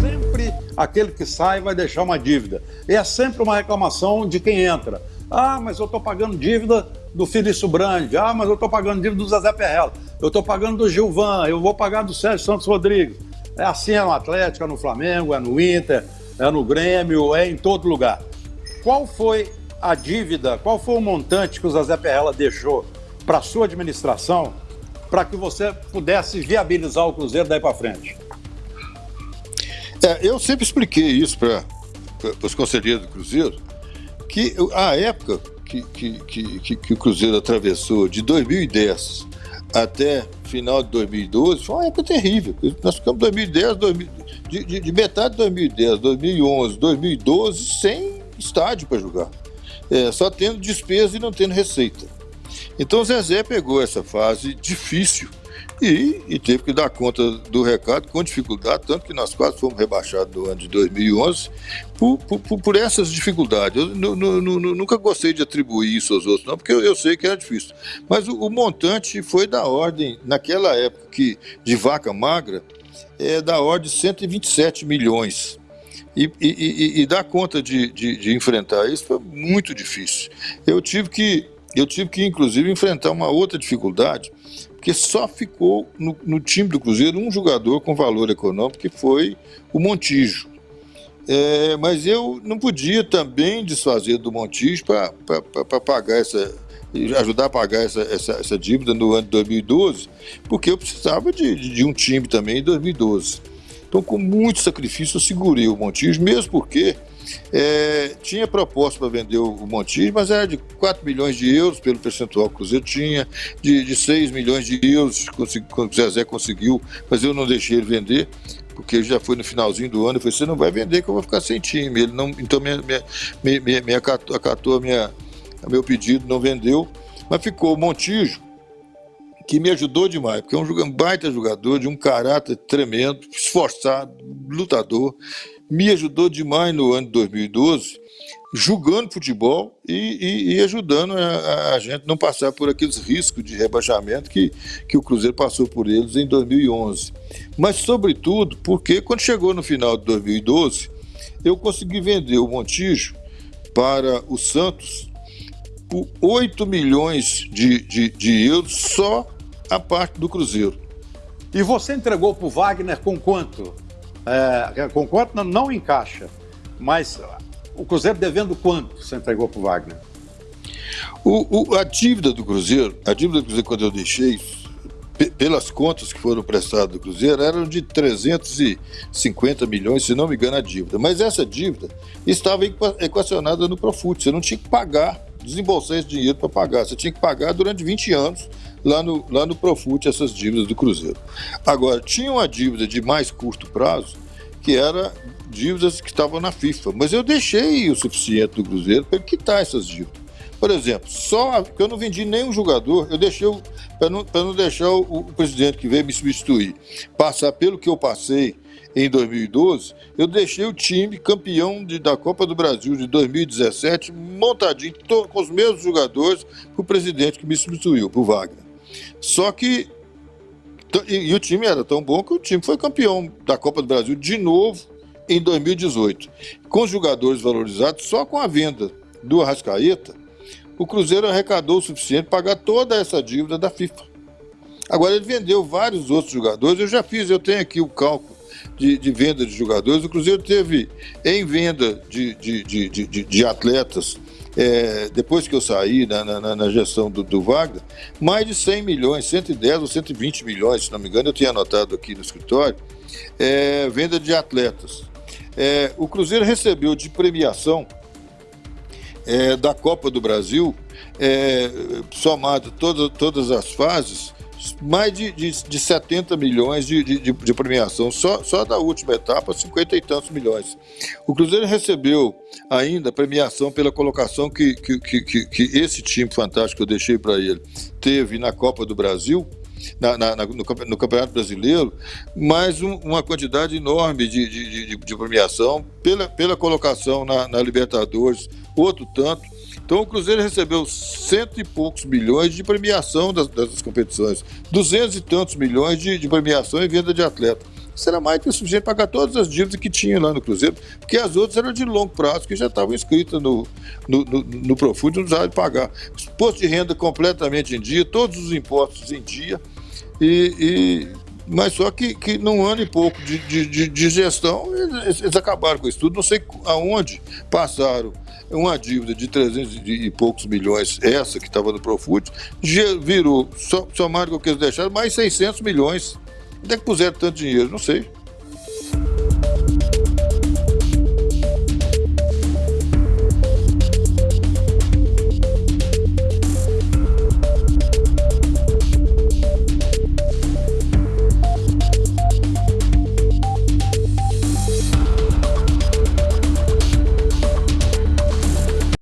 Sempre aquele que sai vai deixar uma dívida. E é sempre uma reclamação de quem entra. Ah, mas eu estou pagando dívida do Felício Brandi. Ah, mas eu estou pagando dívida do Zezé Perrella. Eu estou pagando do Gilvan. Eu vou pagar do Sérgio Santos Rodrigues. É assim é no Atlético, é no Flamengo, é no Inter, é no Grêmio, é em todo lugar. Qual foi a dívida, qual foi o montante que o Zezé Perrella deixou para a sua administração para que você pudesse viabilizar o Cruzeiro daí para frente? É, eu sempre expliquei isso para os conselheiros do Cruzeiro, que a época que, que, que, que, o Cruzeiro atravessou de 2010 até final de 2012 foi uma época terrível. Nós ficamos 2010, 2000, de, de, de metade de 2010, 2011, 2012 sem estádio para jogar. É, só tendo despesa e não tendo receita. Então o Zezé pegou essa fase difícil e, e, teve que dar conta do recado com dificuldade, tanto que nós quase fomos rebaixados no ano de 2011 por, por, por essas dificuldades. Eu nunca gostei de atribuir isso aos outros, não, porque eu, eu sei que era difícil. Mas o, o, montante foi da ordem, naquela época que, de vaca magra, é da ordem de 127 milhões. E, e, e, e dar conta de, de, de enfrentar isso foi muito difícil. Eu tive que eu tive que, inclusive, enfrentar uma outra dificuldade, porque só ficou no, no, time do Cruzeiro um jogador com valor econômico, que foi o Montijo. É, mas eu não podia também desfazer do Montijo para pagar essa, ajudar a pagar essa, essa, essa, dívida no ano de 2012, porque eu precisava de, de um time também em 2012. Então, com muito sacrifício, eu segurei o Montijo, mesmo porque é, tinha proposta para vender o Montijo, mas era de 4 milhões de euros pelo percentual que o Cruzeiro tinha, de, de 6 milhões de euros que o Zezé conseguiu, mas eu não deixei ele vender, porque já foi no finalzinho do ano, eu falei, você não vai vender que eu vou ficar sem time. Ele não, então me, me, me, me acatou, acatou a minha, a meu pedido, não vendeu, mas ficou o Montijo, que me ajudou demais, porque é um baita jogador, de um caráter tremendo, esforçado, lutador, me ajudou demais no ano de 2012, julgando futebol e, e, e ajudando a, a, gente não passar por aqueles riscos de rebaixamento que, que o Cruzeiro passou por eles em 2011. Mas, sobretudo, porque quando chegou no final de 2012, eu consegui vender o Montijo para o Santos por 8 milhões de, de, de euros só a parte do Cruzeiro. E você entregou para o Wagner com quanto? É, com quanto não, encaixa, mas o Cruzeiro devendo quanto você entregou para o Wagner? A dívida do Cruzeiro, a dívida do Cruzeiro quando eu deixei, pelas contas que foram prestadas do Cruzeiro, eram de 350 milhões, se não me engano, a dívida. Mas essa dívida estava equacionada no Profut, você não tinha que pagar, desembolsar esse dinheiro para pagar, você tinha que pagar durante 20 anos lá no, lá no Profut essas dívidas do Cruzeiro. Agora, tinha uma dívida de mais curto prazo, que era dívidas que estavam na FIFA, mas eu deixei o suficiente do Cruzeiro para quitar essas dívidas. Por exemplo, só que eu não vendi nenhum jogador, eu deixei para não, não deixar o, o, presidente que veio me substituir passar pelo que eu passei em 2012, eu deixei o time campeão de, da Copa do Brasil de 2017 montadinho com os mesmos jogadores para o presidente que me substituiu, o Wagner. Só que. E, e, o time era tão bom que o time foi campeão da Copa do Brasil de novo em 2018. Com os jogadores valorizados, só com a venda do Arrascaeta, o Cruzeiro arrecadou o suficiente para pagar toda essa dívida da FIFA. Agora, ele vendeu vários outros jogadores, eu já fiz, eu tenho aqui o cálculo de, de venda de jogadores. O Cruzeiro teve em venda de, de, de, de, de atletas é, depois que eu saí na, na, na gestão do, do, Wagner, mais de 100 milhões, 110 ou 120 milhões, se não me engano, eu tinha anotado aqui no escritório, é, venda de atletas. É, o Cruzeiro recebeu de premiação é, da Copa do Brasil, é, somado todas, todas as fases, mais de, de, de 70 milhões de, de, de, premiação, só, só da última etapa, 50 e tantos milhões. O Cruzeiro recebeu ainda premiação pela colocação que, que, que, que esse time fantástico que eu deixei para ele teve na Copa do Brasil, na, na, no, no, Campeonato Brasileiro, mais um, uma quantidade enorme de, de, de, de, premiação pela, pela colocação na, na Libertadores, outro tanto. Então o Cruzeiro recebeu cento e poucos milhões de premiação das, das competições, duzentos e tantos milhões de, de premiação em venda de atleta será mais que suficiente para pagar todas as dívidas que tinha lá no Cruzeiro, porque as outras eram de longo prazo, que já estavam inscritas no, no, no, no Profund, não precisava de pagar. Posto de renda completamente em dia, todos os impostos em dia, e, e mas só que, que num ano e pouco de, de, de gestão, eles, eles, acabaram com isso tudo. Não sei aonde passaram uma dívida de 300 e poucos milhões, essa que estava no Profut, virou, somaram com o que eles deixaram, mais 600 milhões Onde é que puseram tanto dinheiro? Não sei.